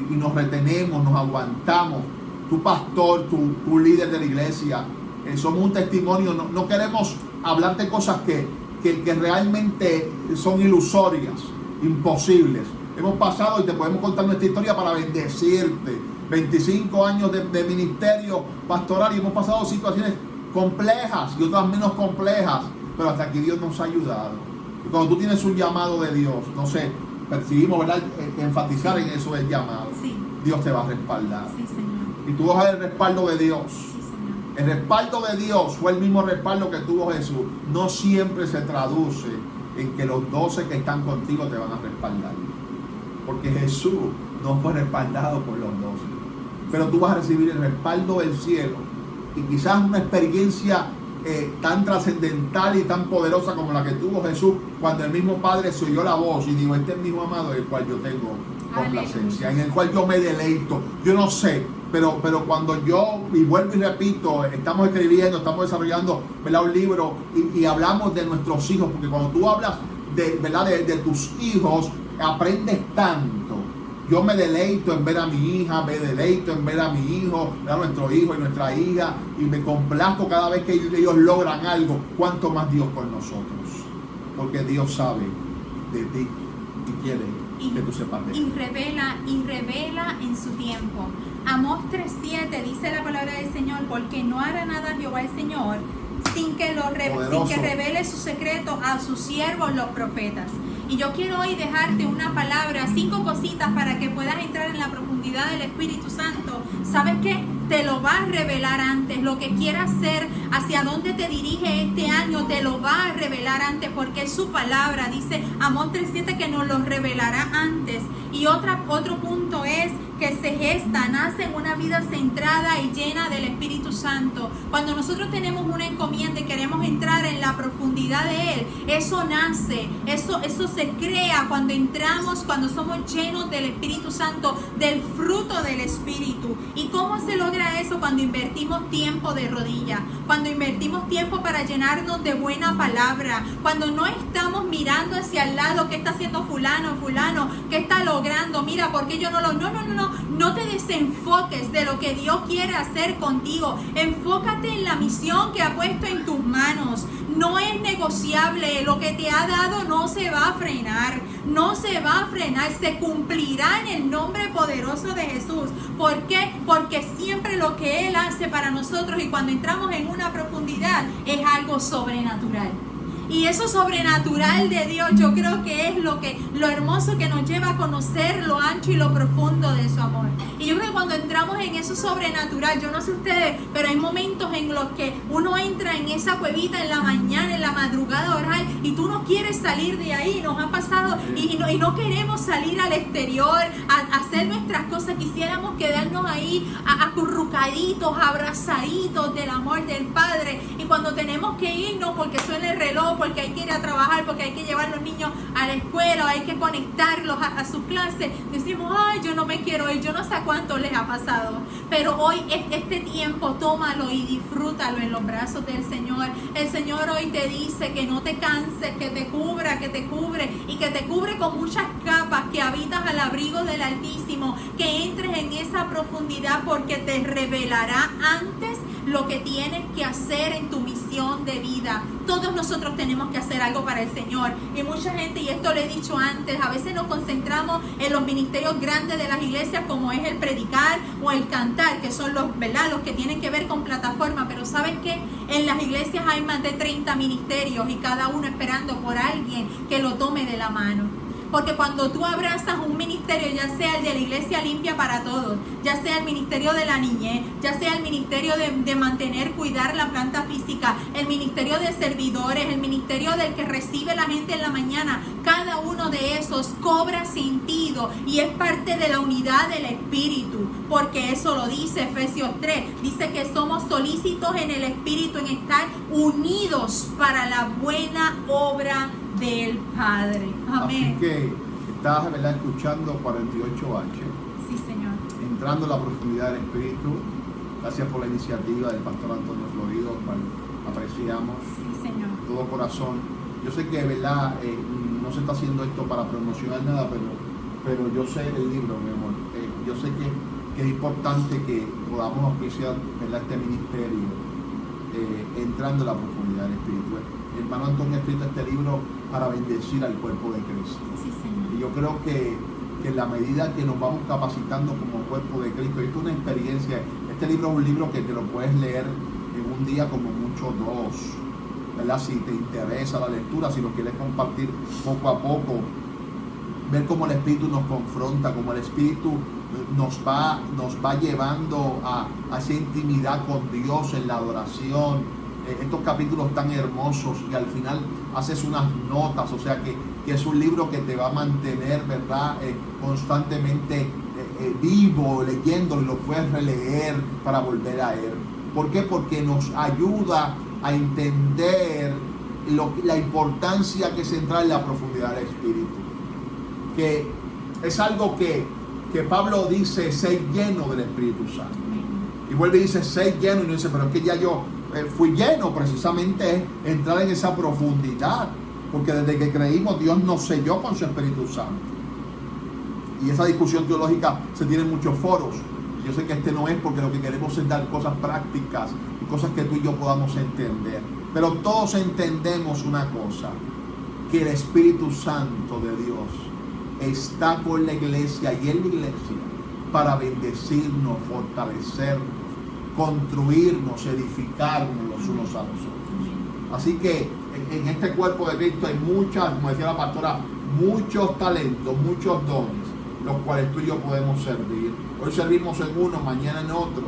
Y, y nos retenemos, nos aguantamos. Tu pastor, tu, tu líder de la iglesia, eh, somos un testimonio. No, no queremos hablar de cosas que, que, que realmente son ilusorias, imposibles. Hemos pasado y te podemos contar nuestra historia para bendecirte. 25 años de, de ministerio pastoral y hemos pasado situaciones complejas y otras menos complejas, pero hasta aquí Dios nos ha ayudado. Y cuando tú tienes un llamado de Dios, no sé, percibimos, ¿verdad? Eh, Enfatizar en eso del llamado. Sí, Dios te va a respaldar. sí, Señor. Y tú vas a ver el respaldo de Dios. El respaldo de Dios fue el mismo respaldo que tuvo Jesús. No siempre se traduce en que los 12 que están contigo te van a respaldar. Porque Jesús no fue respaldado por los 12. Pero tú vas a recibir el respaldo del cielo. Y quizás una experiencia eh, tan trascendental y tan poderosa como la que tuvo Jesús cuando el mismo Padre se oyó la voz y dijo, este es mi hijo amado, el cual yo tengo complacencia, en el cual yo me deleito. Yo no sé, pero, pero cuando yo, y vuelvo y repito, estamos escribiendo, estamos desarrollando ¿verdad? un libro y, hablamos de nuestros hijos, porque cuando tú hablas de, ¿verdad? de, de tus hijos, aprendes tanto. Yo me deleito en ver a mi hija, me deleito en ver a mi hijo, a nuestro hijo y nuestra hija, y me complazco cada vez que ellos logran algo, cuanto más Dios con nosotros. Porque Dios sabe de ti y quiere Y- que tú sepas de él. y revela y revela en su tiempo. Amós 3:7 dice la palabra del Señor, porque no hará nada Jehová el Señor sin que lo re- sin que revele su secreto a sus siervos los profetas. Y yo quiero hoy dejarte una palabra, cinco cositas para que puedas entrar en la profundidad del Espíritu Santo. ¿Sabes qué? Te lo va a revelar antes. Lo que quieras hacer, hacia dónde te dirige este año, te lo va a revelar antes porque es su palabra. Dice Amós 3.7 que nos lo revelará antes. Y otra, otro punto es que se gesta, nace en una vida centrada y llena del Espíritu Santo. Cuando nosotros tenemos una encomienda y queremos entrar en la profundidad de Él, eso nace, eso, eso se crea cuando entramos, cuando somos llenos del Espíritu Santo, del fruto del Espíritu. ¿Y cómo se logra eso? Cuando invertimos tiempo de rodilla, cuando invertimos tiempo para llenarnos de buena palabra, cuando no estamos mirando hacia el lado, ¿qué está haciendo fulano, fulano? ¿Qué está logrando? Mira, ¿por qué yo no lo... No, no, no, no, no te desenfoques de lo que Dios quiere hacer contigo. Enfócate en la misión que ha puesto en tus manos. No es negociable. Lo que te ha dado no se va a frenar. No se va a frenar. Se cumplirá en el nombre poderoso de Jesús. ¿Por qué? Porque siempre lo que Él hace para nosotros y cuando entramos en una profundidad es algo sobrenatural. Y eso sobrenatural de Dios, yo creo que es lo que lo hermoso que nos lleva a conocer lo ancho y lo profundo de su amor. Y yo creo que cuando entramos en eso sobrenatural, yo no sé ustedes, pero hay momentos en los que uno entra en esa cuevita en la mañana, en la madrugada a orar y tú no quieres salir de ahí. Nos ha pasado y, no, y no queremos salir al exterior a, hacer nuestras cosas. Quisiéramos quedarnos ahí acurrucaditos, abrazaditos del amor del Padre. Y cuando tenemos que irnos porque suena el reloj, porque hay que ir a trabajar, porque hay que llevar los niños a la escuela, hay que conectarlos a, a su clase, decimos, ay, yo no me quiero ir, yo no sé a cuánto les ha pasado. Pero hoy es este tiempo, tómalo y disfrútalo en los brazos del Señor. El Señor hoy te dice que no te canses, que te cubra, que te cubre y que te cubre con muchas capas, que habitas al abrigo del Altísimo, que entres en esa profundidad porque te revelará antes lo que tienes que hacer en tu misión de vida. Todos nosotros tenemos que hacer algo para el Señor. Y mucha gente, y esto lo he dicho antes, a veces nos concentramos en los ministerios grandes de las iglesias como es el predicar o el cantar, que son los, ¿verdad? los que tienen que ver con plataforma. Pero ¿saben qué? En las iglesias hay más de 30 ministerios y cada uno esperando por alguien que lo tome de la mano. Porque cuando tú abrazas un ministerio, ya sea el de la iglesia limpia para todos, ya sea el ministerio de la niñez, ya sea el ministerio de, mantener, cuidar la planta física, el ministerio de servidores, el ministerio del que recibe la gente en la mañana, cada uno de esos cobra sentido y es parte de la unidad del Espíritu. Porque eso lo dice Efesios 3. Dice que somos solícitos en el Espíritu, en estar unidos para la buena obra del Padre. Amén. Así que estás ¿verdad? escuchando 48H. Sí, Señor. Entrando en la profundidad del Espíritu. Gracias por la iniciativa del pastor Antonio Florido, cual apreciamos. Sí, Señor. Todo corazón. Yo sé que verdad eh, no se está haciendo esto para promocionar nada, pero, pero yo sé el libro, mi amor. Eh, yo sé que, que, es importante que podamos apreciar este ministerio eh, entrando en la profundidad del Espíritu. El hermano Antonio ha escrito este libro para bendecir al cuerpo de Cristo. y yo creo que, en la medida que nos vamos capacitando como cuerpo de Cristo, esto es una experiencia, este libro es un libro que te lo puedes leer en un día como mucho dos, ¿verdad? Si te interesa la lectura, si lo quieres compartir poco a poco, ver cómo el Espíritu nos confronta, cómo el Espíritu nos va, nos va llevando a, a esa intimidad con Dios en la adoración, eh, estos capítulos tan hermosos y al final haces unas notas, o sea que, es un libro que te va a mantener, ¿verdad? Eh, constantemente eh, vivo, leyéndolo, lo puedes releer para volver a él. ¿Por qué? Porque nos ayuda a entender la importancia que se entra en la profundidad del Espíritu. Que es algo que, que Pablo dice, ser lleno del Espíritu Santo. Y vuelve y dice, ser lleno, y no dice, pero es que ya yo eh, fui lleno precisamente entrar en esa profundidad, porque desde que creímos Dios nos selló con su Espíritu Santo. Y esa discusión teológica se tiene en muchos foros. Yo sé que este no es porque lo que queremos es dar cosas prácticas y cosas que tú y yo podamos entender. Pero todos entendemos una cosa, que el Espíritu Santo de Dios está con la iglesia y en la iglesia para bendecirnos, fortalecernos construirnos, edificarnos los unos a los otros. Así que en, este cuerpo de Cristo hay muchas, como decía la pastora, muchos talentos, muchos dones, los cuales tú y yo podemos servir. Hoy servimos en uno, mañana en otro.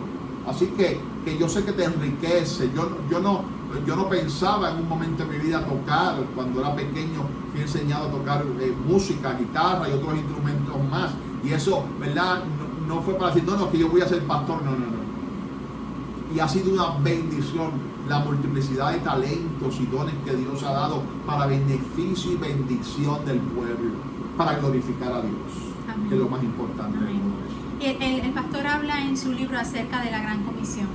Así que, que yo sé que te enriquece. Yo, yo, no, yo no pensaba en un momento de mi vida tocar. Cuando era pequeño fui enseñado a tocar eh, música, guitarra y otros instrumentos más. Y eso, ¿verdad? No, no fue para decir, no, no, que yo voy a ser pastor. No, no, no y ha sido una bendición la multiplicidad de talentos y dones que Dios ha dado para beneficio y bendición del pueblo, para glorificar a Dios, que es lo más importante. El, el, pastor habla en su libro acerca de la gran comisión.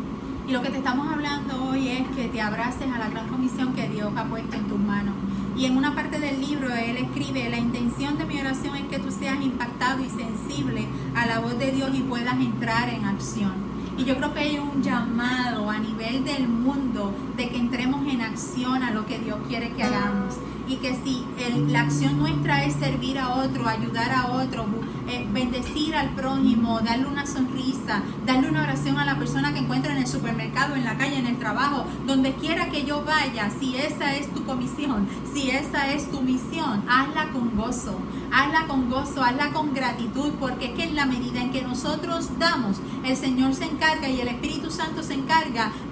Y lo que te estamos hablando hoy es que te abraces a la gran comisión que Dios ha puesto en tus manos. Y en una parte del libro él escribe, la intención de mi oración es que tú seas impactado y sensible a la voz de Dios y puedas entrar en acción. Y yo creo que hay un llamado a nivel del mundo de que entremos en acción a lo que Dios quiere que hagamos. Y que si la acción nuestra es servir a otro, ayudar a otro, eh, bendecir al prójimo, darle una sonrisa, darle una oración a la persona que encuentra en el supermercado, en la calle, en el trabajo, donde quiera que yo vaya, si esa es tu comisión, si esa es tu misión, hazla con gozo, hazla con gozo, hazla con gratitud, porque es que en la medida en que nosotros damos, el Señor se encarga y el Espíritu Santo se encarga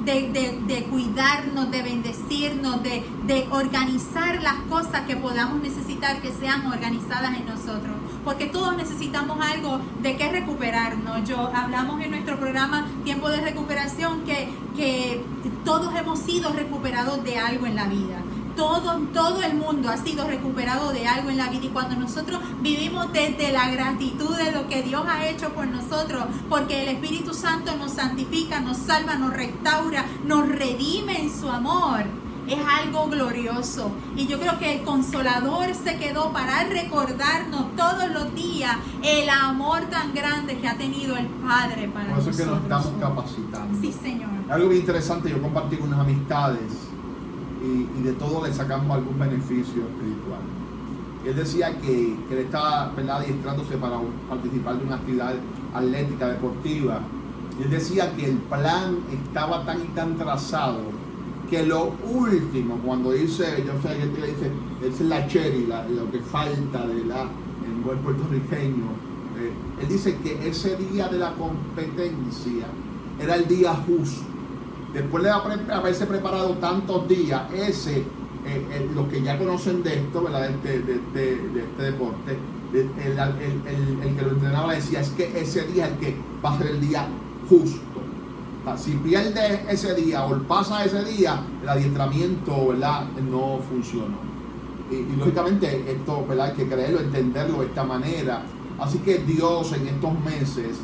de, cuidarnos, de bendecirnos, de, de organizar las cosas que podamos necesitar que sean organizadas en nosotros porque todos necesitamos algo de qué recuperarnos. Yo hablamos en nuestro programa Tiempo de Recuperación que, que todos hemos sido recuperados de algo en la vida. Todo, todo el mundo ha sido recuperado de algo en la vida y cuando nosotros vivimos desde la gratitud de lo que Dios ha hecho por nosotros, porque el Espíritu Santo nos santifica, nos salva, nos restaura, nos redime en su amor es algo glorioso. Y yo creo que el consolador se quedó para recordarnos todos los días el amor tan grande que ha tenido el Padre para Por eso nosotros. es que nos estamos capacitando. Sí, Señor. Algo bien interesante, yo compartí con unas amistades y, de todo le sacamos algún beneficio espiritual. Él decía que, que él estaba ¿verdad? adiestrándose para participar de una actividad atlética, deportiva. Él decía que el plan estaba tan y tan trazado que lo último, cuando dice, yo sé que él dice, es la cherry, lo que falta de la, en buen puertorriqueño, eh, él dice que ese día de la competencia era el día justo. Después de haber- haberse preparado tantos días, ese, eh, eh, los que ya conocen de esto, ¿verdad? De este, de este- de este deporte, de- el, el- el- el que lo entrenaba decía, es que ese día es el que va a ser el día justo. O sea, Si pierde ese día o pasa ese día, el adiestramiento ¿verdad? no funcionó. Y, y lógicamente esto ¿verdad? hay que creerlo, entenderlo de esta manera. Así que Dios en estos meses,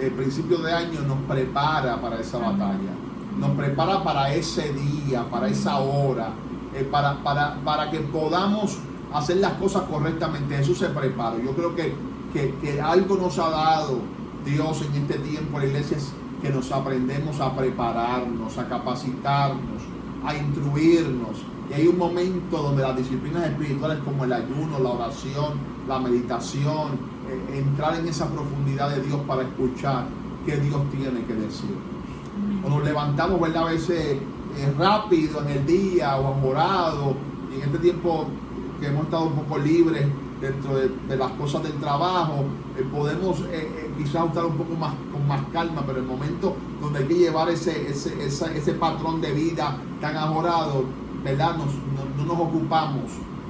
el principio de año, nos prepara para esa batalla. Nos prepara para ese día, para esa hora, eh, para, para, para que podamos hacer las cosas correctamente. Eso se prepara. Yo creo que, que, que algo nos ha dado Dios en este tiempo, la iglesia, es que nos aprendemos a prepararnos, a capacitarnos, a instruirnos. Y hay un momento donde las disciplinas espirituales como el ayuno, la oración, la meditación, eh, entrar en esa profundidad de Dios para escuchar qué Dios tiene que decir. O nos levantamos, ¿verdad? A veces eh, rápido en el día o amorado. Y en este tiempo que hemos estado un poco libres dentro de, de las cosas del trabajo, eh, podemos eh, eh, quizás estar un poco más con más calma, pero el momento donde hay que llevar ese, ese, esa- ese patrón de vida tan ajorado, ¿verdad? Nos- no, no nos ocupamos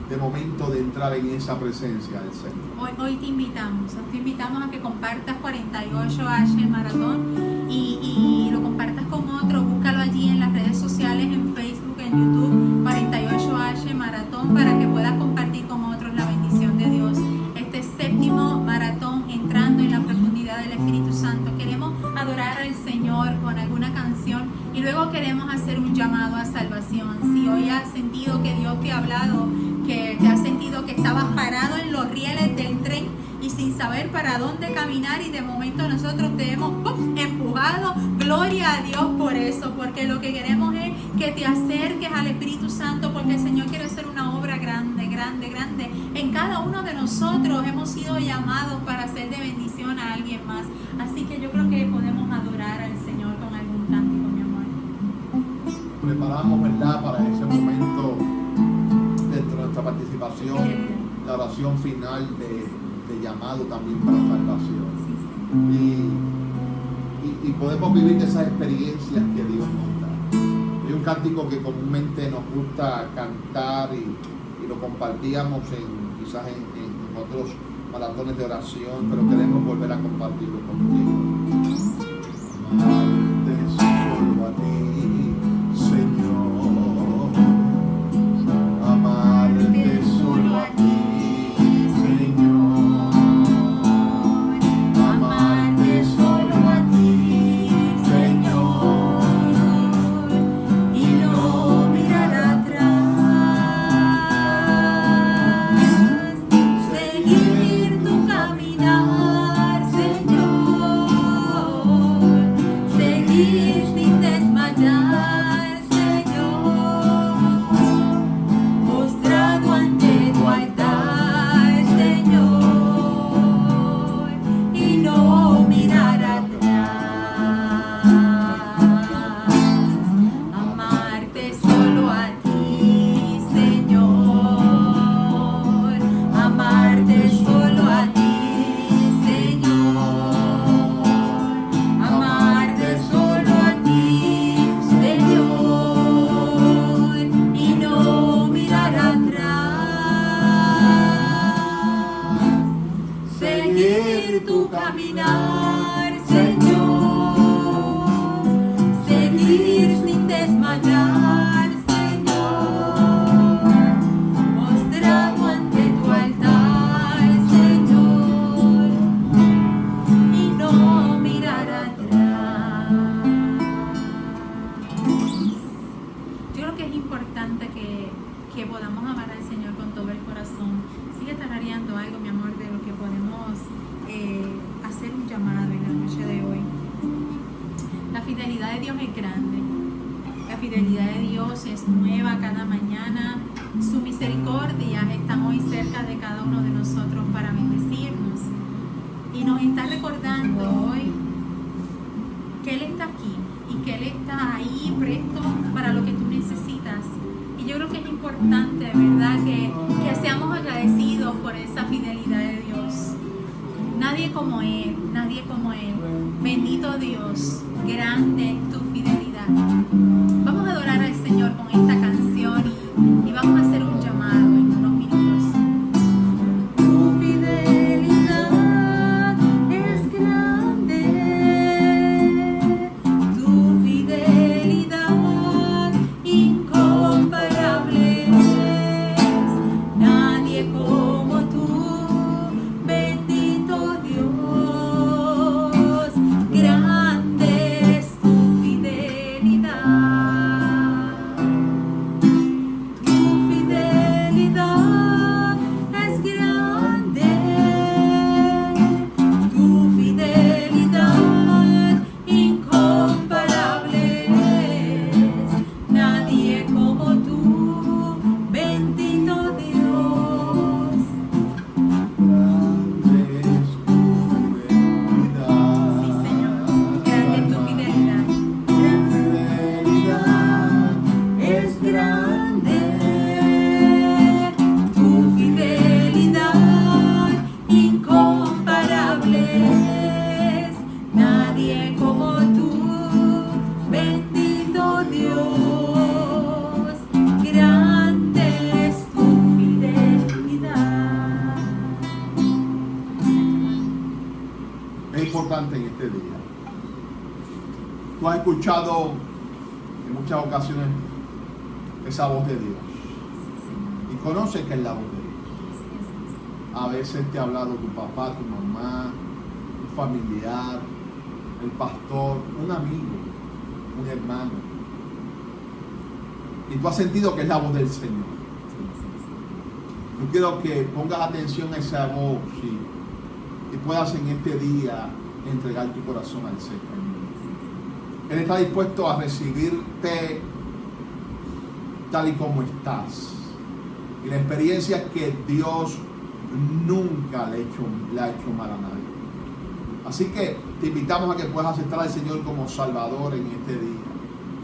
de momento de entrar en esa presencia del Señor. Hoy, hoy te invitamos, te invitamos a que compartas 48H el maratón y, y lo compartas con otros, búscalo allí en las redes sociales, en Facebook, en YouTube, 48H maratón para que puedas compartir con otros la bendición de Dios. Este séptimo maratón entrando en la profundidad del Espíritu Santo. Queremos adorar al Señor con alguna canción y luego queremos hacer un llamado a salvación. Si hoy has sentido que Dios te ha hablado, que te has sentido que estabas parado en los rieles del tren y sin saber para dónde caminar y de momento nosotros te hemos ¡pum! empujado. Gloria a Dios por eso, porque lo que queremos es que te acerques al Espíritu Santo, porque el Señor quiere hacer una obra grande, grande, grande. En cada uno de nosotros hemos sido llamados para ser de bendición a alguien más. Así que yo creo que podemos adorar al Señor con algún cántico, mi amor. Preparamos, ¿verdad? Para ese momento dentro de nuestra participación, la oración final de, de llamado también para salvación. Y, podemos vivir de esas experiencias que Dios nos da. Hay un cántico que comúnmente nos gusta cantar y, y lo compartíamos en, quizás en, en otros maratones de oración, pero queremos volver a compartirlo contigo. Caminar, creo Tú has sentido que es la voz del Señor. Yo quiero que pongas atención a esa voz y, puedas en este día entregar tu corazón al Señor. Él está dispuesto a recibirte tal y como estás. Y la experiencia es que Dios nunca le ha hecho mal a nadie. Así que te invitamos a que puedas aceptar al Señor como Salvador en este día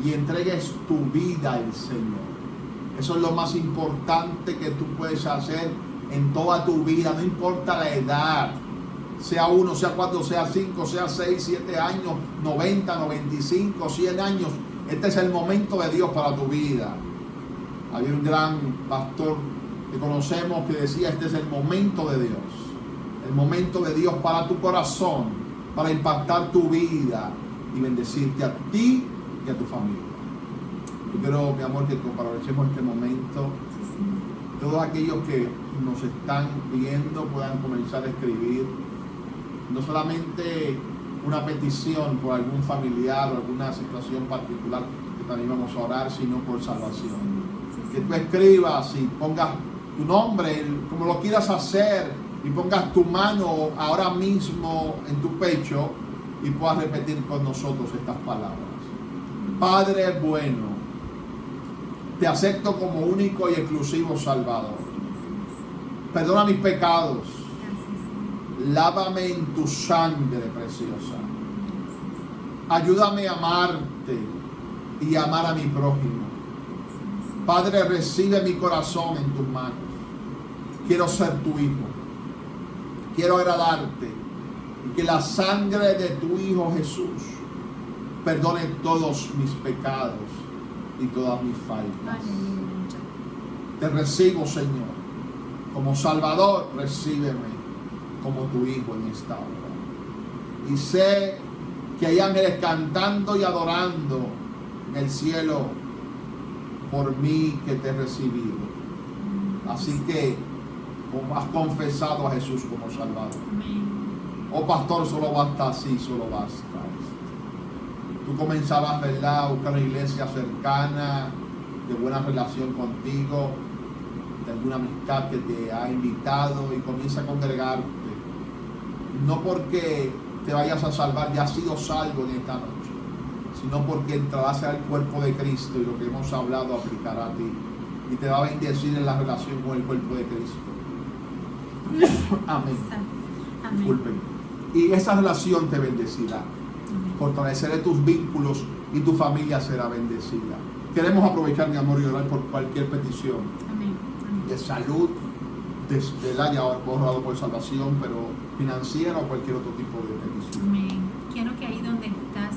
y entregues tu vida al Señor. Eso es lo más importante que tú puedes hacer en toda tu vida, no importa la edad, sea uno, sea cuatro, sea cinco, sea seis, siete años, 90, 95, 100 años. Este es el momento de Dios para tu vida. Había un gran pastor que conocemos que decía, este es el momento de Dios. El momento de Dios para tu corazón, para impactar tu vida y bendecirte a ti y a tu familia. Yo quiero, mi amor, que aprovechemos este momento. Todos aquellos que nos están viendo puedan comenzar a escribir no solamente una petición por algún familiar o alguna situación particular que también vamos a orar, sino por salvación. Que tú escribas y pongas tu nombre, como lo quieras hacer, y pongas tu mano ahora mismo en tu pecho y puedas repetir con nosotros estas palabras. Padre bueno, te acepto como único y exclusivo Salvador. Perdona mis pecados. Lávame en tu sangre preciosa. Ayúdame a amarte y amar a mi prójimo. Padre, recibe mi corazón en tus manos. Quiero ser tu hijo. Quiero agradarte. Y que la sangre de tu Hijo Jesús perdone todos mis pecados y todas mis faltas. Te recibo, Señor. Como Salvador, recíbeme como tu Hijo en esta hora. Y sé que hay ángeles cantando y adorando en el cielo por mí que te he recibido. Así que, como has confesado a Jesús como Salvador. Oh pastor, solo basta así, solo basta. Tú comenzabas, ¿verdad?, a buscar una iglesia cercana, de buena relación contigo, de alguna amistad que te ha invitado y comienza a congregarte. No porque te vayas a salvar, ya has sido salvo en esta noche, sino porque entrarás al cuerpo de Cristo y lo que hemos hablado aplicará a ti y te va a bendecir en la relación con el cuerpo de Cristo. (coughs) Amén. Amén. Disculpen. Y esa relación te bendecirá. Fortaleceré tus vínculos y tu familia será bendecida. Queremos aprovechar, mi amor, y orar por cualquier petición Amén. de salud, de, del área borrado por salvación, pero financiera o cualquier otro tipo de petición. Amén. Quiero que ahí donde estás,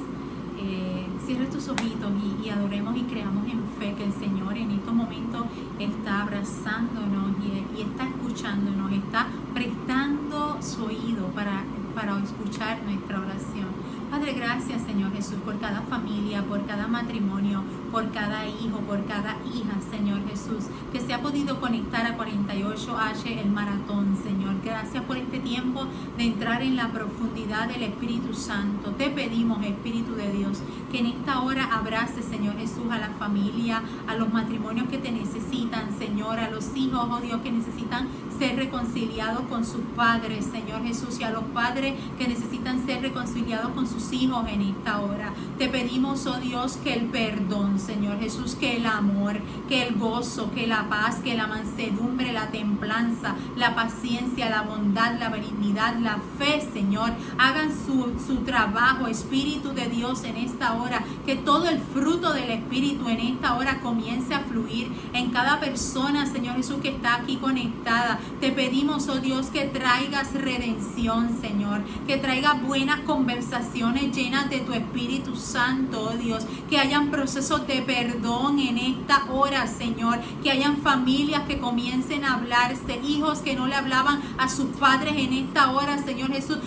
eh, cierres tus ojitos y, y adoremos y creamos en fe que el Señor en estos momentos está abrazándonos y, y está escuchándonos, está prestando su oído para, para escuchar nuestra oración. Padre, gracias Señor Jesús por cada familia, por cada matrimonio, por cada hijo, por cada hija, Señor Jesús, que se ha podido conectar a 48H el maratón, Señor. Gracias por este tiempo de entrar en la profundidad del Espíritu Santo. Te pedimos, Espíritu de Dios, que en esta hora abrace, Señor Jesús, a la familia, a los matrimonios que te necesitan, Señor, a los hijos, oh Dios, que necesitan ser reconciliados con sus padres, Señor Jesús, y a los padres que necesitan ser reconciliados con sus hijos en esta hora. Te pedimos, oh Dios, que el perdón, Señor Jesús, que el amor, que el gozo, que la paz, que la mansedumbre, la templanza, la paciencia, la bondad, la benignidad, la fe, Señor, hagan su, su trabajo, Espíritu de Dios, en esta hora. Que todo el fruto del Espíritu en esta hora comience a fluir en cada persona, Señor Jesús, que está aquí conectada. Te pedimos, oh Dios, que traigas redención, Señor, que traigas buenas conversaciones llenas de tu Espíritu Santo, oh Dios, que hayan procesos de perdón en esta hora, Señor, que hayan familias que comiencen hablarse, hijos que no le hablaban a sus padres en esta hora, Señor Jesús,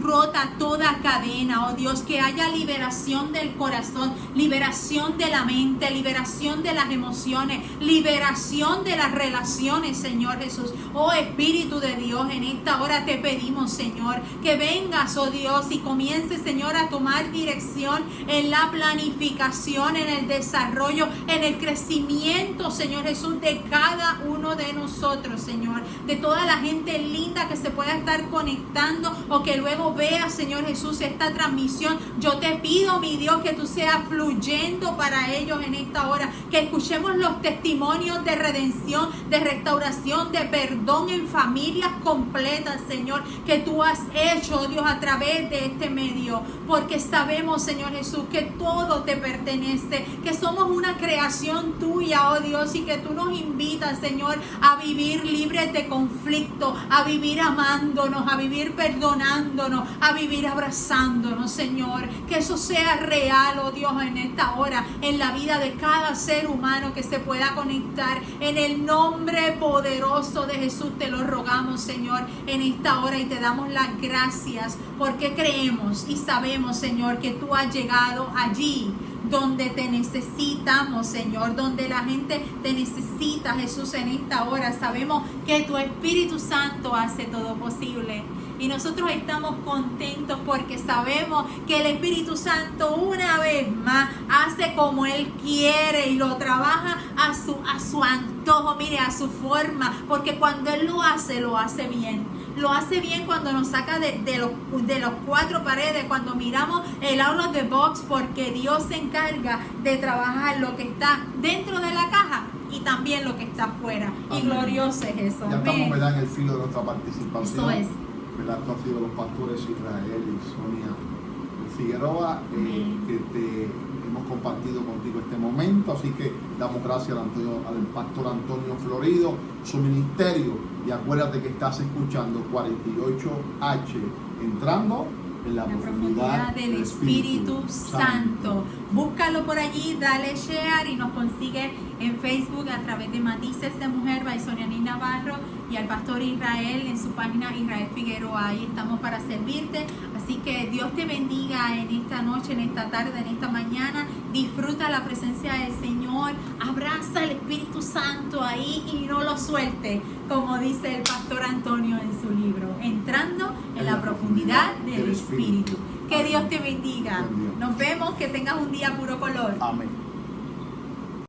rota toda cadena, oh Dios, que haya liberación del corazón, liberación de la mente, liberación de las emociones, liberación de las relaciones, Señor Jesús. Oh Espíritu de Dios, en esta hora te pedimos, Señor, que vengas, oh Dios, y comiences, Señor, a tomar dirección en la planificación, en el desarrollo, en el crecimiento, Señor Jesús, de cada uno de nosotros, Señor, de toda la gente linda que se pueda estar conectando o que luego vea, Señor Jesús, esta transmisión. Yo te pido, mi Dios, que tú seas fluyendo para ellos en esta hora, que escuchemos los testimonios de redención, de restauración, de perdón en familias completas, Señor, que tú has hecho, oh Dios, a través de este medio, porque sabemos, Señor Jesús, que todo te pertenece, que somos una creación tuya, oh Dios, y que tú nos invitas, Señor, a vivir libres de conflicto, a vivir amándonos, a vivir perdonándonos, a vivir abrazándonos, Señor, que eso sea real, oh Dios, en esta hora, en la vida de cada ser humano que se pueda conectar, en el nombre poderoso de Jesús te lo rogamos, Señor, en esta hora. Y te damos las gracias porque creemos y sabemos, Señor, que tú has llegado allí donde te necesitamos, Señor, donde la gente te necesita, Jesús, en esta hora. Sabemos que tu Espíritu Santo hace todo posible. Y nosotros estamos contentos porque sabemos que el Espíritu Santo una vez más hace como Él quiere y lo trabaja a su, a su antojo, mire, a su forma, porque cuando Él lo hace, lo hace bien lo hace bien cuando nos saca de, de, los, de los cuatro paredes, cuando miramos el of the box, porque Dios se encarga de trabajar lo que está dentro de la caja y también lo que está afuera. Y glorioso es eso. Ya estamos ¿verdad? en el filo de nuestra participación. Eso es. ¿verdad? Tú has sido los pastores Israel y Sonia Figueroa, eh, que te hemos compartido contigo este momento. Así que damos gracias al, Antonio- al pastor Antonio Florido, su ministerio. Y acuérdate que estás escuchando 48H, entrando en la, la profundidad del Espíritu Santo. Búscalo por allí, dale share y nos consigue en Facebook a través de Matices de Mujer by Sonianí Navarro y al pastor Israel en su página Israel Figueroa. Ahí estamos para servirte. Así que Dios te bendiga en esta noche, en esta tarde, en esta mañana. Disfruta la presencia del Señor. Abraza el Espíritu Santo ahí y no lo suelte, como dice el pastor Antonio en su libro. Entrando en la profundidad del Espíritu. Que Dios te bendiga. Nos vemos, que tengas un día puro color. Amén.